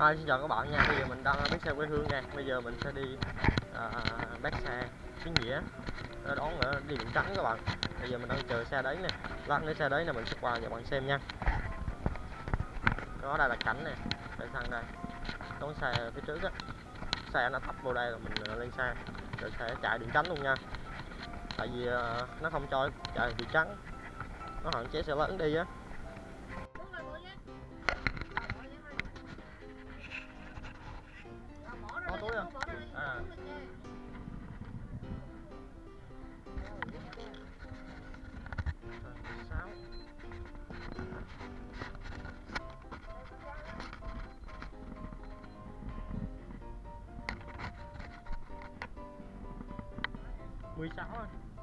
Hi, xin chào các bạn nha. Bây giờ mình đang ở bến xe quê hương nha. Bây giờ mình sẽ đi à, bác xe Kiến Nghĩa đón ở đi biển trắng các bạn. Bây giờ mình đang chờ xe đấy nè. Lát nữa xe đấy là mình sẽ qua cho bạn xem nha. Đó đây là cảnh nè. Để sang đây. Đón xe phía trước á. Xe nó thấp vô đây rồi mình à, lên xe. Rồi sẽ chạy điện trắng luôn nha. Tại vì à, nó không cho chạy điện trắng. Nó hạn chế xe lớn đi á. 16 thôi.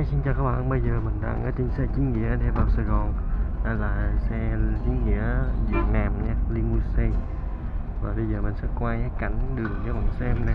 Hi, xin chào các bạn, bây giờ mình đang ở trên xe chính nghĩa để vào Sài Gòn. Đây là xe chính nghĩa Việt Nam nha, limousine. Và bây giờ mình sẽ quay cái cảnh đường cho bạn xem nè.